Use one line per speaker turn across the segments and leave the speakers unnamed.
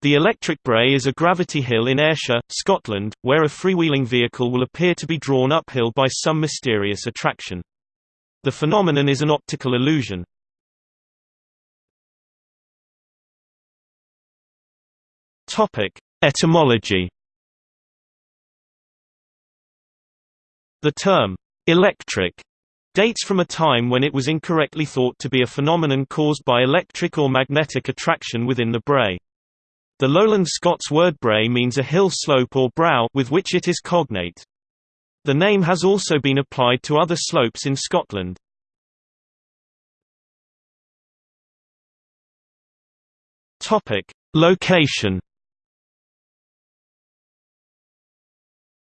The Electric Brae is a gravity hill in Ayrshire, Scotland, where a freewheeling vehicle will appear to be drawn uphill by some mysterious attraction. The phenomenon is an optical illusion. Etymology. The term electric dates from a time when it was incorrectly thought to be a phenomenon caused by electric or magnetic attraction within the brae. The lowland Scots word brae means a hill slope or brow with which it is cognate. The name has also been applied to other slopes in Scotland. Topic: Location.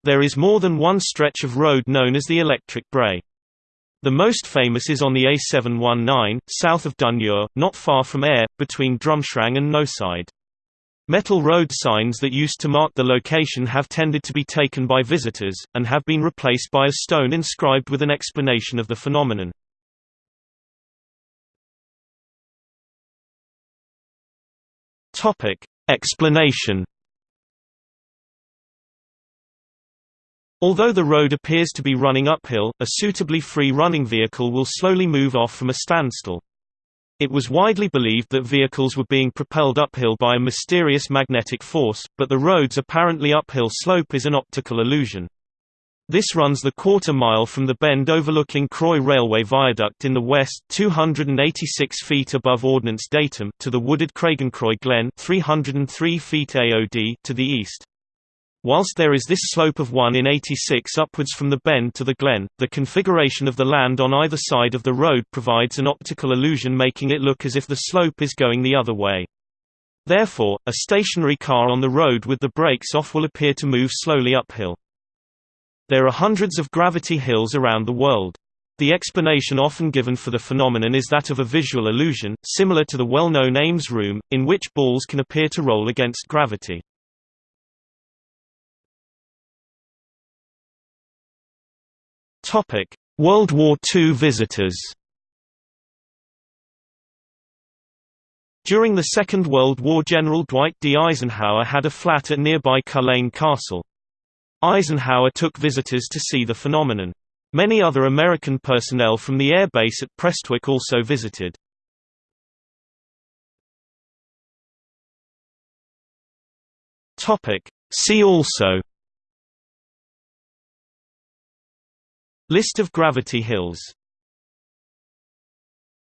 There is more than one stretch of road known as the Electric Brae. The most famous is on the A719, south of Dunure, not far from Ayr, between Drumshangs and Knoweside. Metal road signs that used to mark the location have tended to be taken by visitors, and have been replaced by a stone inscribed with an explanation of the phenomenon. Explanation Although the road appears to be running uphill, a suitably free-running vehicle will slowly move off from a standstill. It was widely believed that vehicles were being propelled uphill by a mysterious magnetic force, but the road's apparently uphill slope is an optical illusion. This runs the quarter mile from the bend overlooking Croy Railway Viaduct in the west 286 feet above Ordnance Datum to the wooded Craigencroy Glen 303 feet AOD to the east. Whilst there is this slope of 1 in 86 upwards from the bend to the glen, the configuration of the land on either side of the road provides an optical illusion making it look as if the slope is going the other way. Therefore, a stationary car on the road with the brakes off will appear to move slowly uphill. There are hundreds of gravity hills around the world. The explanation often given for the phenomenon is that of a visual illusion, similar to the well-known Ames room, in which balls can appear to roll against gravity. Topic: World War II visitors. During the Second World War General Dwight D. Eisenhower had a flat at nearby Culzean Castle. Eisenhower took visitors to see the phenomenon. Many other American personnel from the air base at Prestwick also visited. See also List of gravity hills